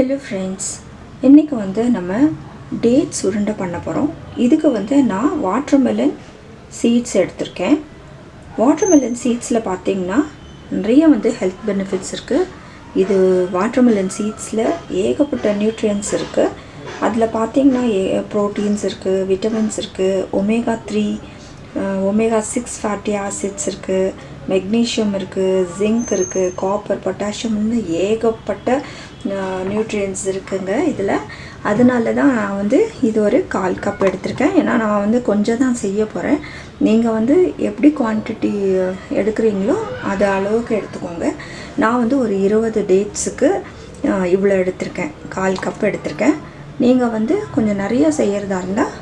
Hello friends இன்றைக்கி வந்து நம்ம டேட்ஸ் உருண்டை பண்ண போகிறோம் இதுக்கு வந்து நான் வாட்டர்மெலன் சீட்ஸ் எடுத்திருக்கேன். வாட்டர்மெலன் சீட்ஸில் பார்த்தீங்கன்னா நிறைய வந்து ஹெல்த் பெனிஃபிட்ஸ் இருக்குது இது வாட்டர்மெலன் சீட்ஸில் ஏகப்பட்ட நியூட்ரியன்ஸ் இருக்குது அதில் பார்த்தீங்கன்னா ஏ ப்ரோட்டீன்ஸ் இருக்குது விட்டமின்ஸ் இருக்குது omega three omega six fatty acids இருக்குது மெக்னீஷியம் இருக்குது ஜிங்க் இருக்குது காப்பர் பொட்டாசியம்னு ஏகப்பட்ட நியூட்ரியன்ஸ் இருக்குங்க இதில். அதனால தான் நான் வந்து இது ஒரு கால் கப் எடுத்திருக்கேன். ஏன்னா நான் வந்து கொஞ்சம் தான் செய்ய போகிறேன் நீங்கள் வந்து எப்படி குவான்டிட்டி எடுக்கிறீங்களோ அது அளவுக்கு எடுத்துக்கோங்க. நான் வந்து ஒரு இருபது டேட்ஸுக்கு இவ்வளோ எடுத்திருக்கேன். கால் கப் எடுத்திருக்கேன். நீங்கள் வந்து கொஞ்சம் நிறைய செய்கிறதா இருந்தால்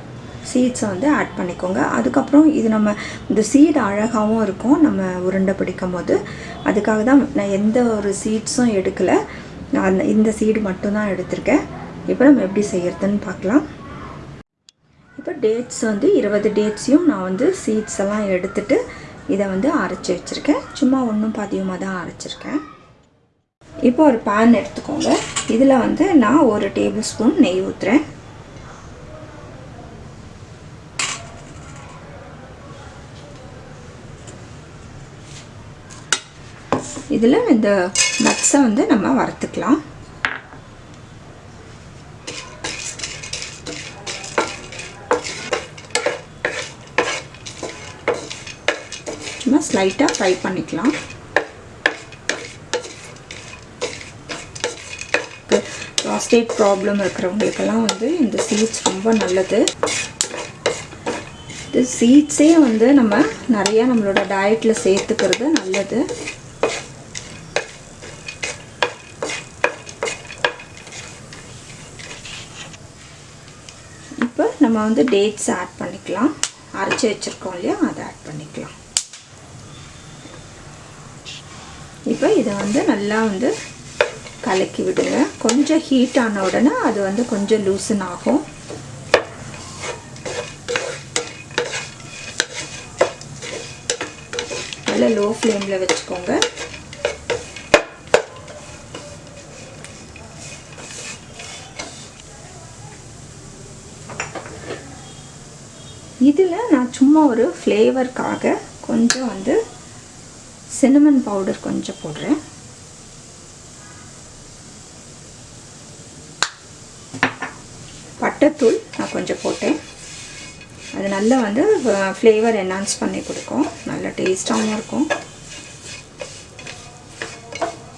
சீட்ஸை வந்து ஆட் பண்ணிக்கோங்க. அதுக்கப்புறம் இது நம்ம இந்த சீடு அழகாகவும் இருக்கும். நம்ம உருண்டை பிடிக்கும் போது அதுக்காக தான் நான் எந்த ஒரு சீட்ஸும் எடுக்கலை. நான் இந்த சீடு மட்டும்தான் எடுத்திருக்கேன். இப்போ நம்ம எப்படி செய்கிறதுன்னு பார்க்கலாம். இப்போ டேட்ஸ் வந்து இருபது டேட்ஸையும் நான் வந்து சீட்ஸ் எல்லாம் எடுத்துட்டு இதை வந்து அரைச்சி வச்சுருக்கேன். சும்மா ஒன்றும் பாதியமாக தான் அரைச்சிருக்கேன். இப்போ ஒரு பேன் எடுத்துக்கோங்க. இதில் வந்து நான் ஒரு டேபிள் ஸ்பூன் நெய் ஊற்றுறேன் இதில் இந்த நட்ஸை வந்து நம்ம வறுத்துக்கலாம். நம்ம ஸ்லைட்டாக ஃப்ரை பண்ணிக்கலாம். ப்ராஸ்டேட் ப்ராப்ளம் இருக்கிறவங்களுக்கெல்லாம் வந்து இந்த சீட்ஸ் ரொம்ப நல்லது. இது சீட்ஸே வந்து நம்ம நிறையா நம்மளோட டயட்டில் சேர்த்துக்கிறது நல்லது. இப்போ நம்ம வந்து டேட்ஸ் ஆட் பண்ணிக்கலாம். அரைச்சி வச்சுருக்கோம் இல்லையா? அதை ஆட் பண்ணிக்கலாம். இப்போ இதை வந்து நல்லா வந்து கலக்கி விடுங்க. கொஞ்சம் ஹீட் ஆன உடனே அது வந்து கொஞ்சம் லூசன் ஆகும். நல்லா லோ ஃப்ளேமில் வச்சுக்கோங்க. இதில் நான் சும்மா ஒரு ஃப்ளேவருக்காக கொஞ்சம் வந்து சின்னமன் பவுடர் கொஞ்சம் போடுறேன். பட்டைத்தூள் நான் கொஞ்சம் போட்டேன். அது நல்லா வந்து ஃப்ளேவர் என்ஹான்ஸ் பண்ணி கொடுக்கும். நல்ல டேஸ்ட்டாகவும் இருக்கும்.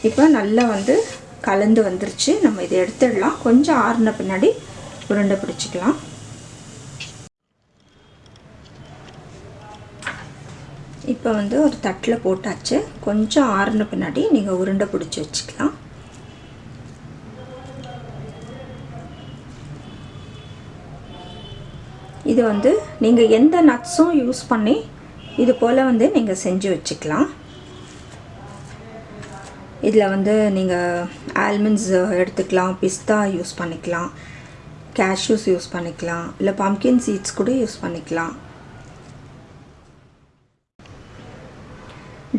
இப்போ நல்லா வந்து கலந்து வந்துருச்சு. நம்ம இதை எடுத்துடலாம். கொஞ்சம் ஆறுன பின்னாடி உருண்டை பிடிச்சிக்கலாம். இப்போ வந்து ஒரு தட்டில் போட்டாச்சு. கொஞ்சம் ஆறுன பின்னாடி நீங்கள் உருண்டை பிடிச்சி வச்சுக்கலாம். இது வந்து நீங்கள் எந்த நட்ஸும் யூஸ் பண்ணி இது போல் வந்து நீங்கள் செஞ்சு வச்சுக்கலாம். இதில் வந்து நீங்கள் ஆல்மண்ட்ஸ் எடுத்துக்கலாம் பிஸ்தா யூஸ் பண்ணிக்கலாம் கேஷ்யூஸ் யூஸ் பண்ணிக்கலாம் இல்லை பம்கின் சீட்ஸ் கூட யூஸ் பண்ணிக்கலாம்.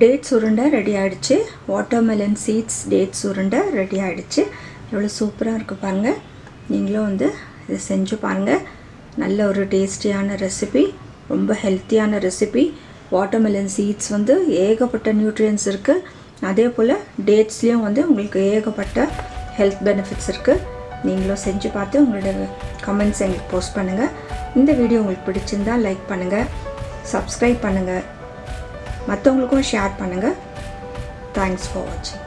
டேட்ஸ் உருண்டை ரெடி ஆகிடுச்சு வாட்டர்மெலன் சீட்ஸ் டேட்ஸ் உருண்டை ரெடி ஆகிடுச்சு எவ்வளோ சூப்பராக இருக்குது பாருங்கள் நீங்களும் வந்து இதை செஞ்சு பாருங்கள் நல்ல ஒரு டேஸ்டியான ரெசிபி ரொம்ப ஹெல்த்தியான ரெசிபி வாட்டர்மெலன் சீட்ஸ் வந்து ஏகப்பட்ட நியூட்ரியன்ஸ் இருக்குது அதே போல் டேட்ஸ்லேயும் வந்து உங்களுக்கு ஏகப்பட்ட ஹெல்த் பெனிஃபிட்ஸ் இருக்குது நீங்களும் செஞ்சு பார்த்து உங்களோட கமெண்ட்ஸ் எங்களுக்கு போஸ்ட் பண்ணுங்கள் இந்த வீடியோ உங்களுக்கு பிடிச்சிருந்தால் லைக் பண்ணுங்கள் சப்ஸ்கிரைப் பண்ணுங்கள் மற்றவங்களுக்கும் ஷேர் பண்ணுங்கள் தேங்க்ஸ் ஃபார் வாட்சிங்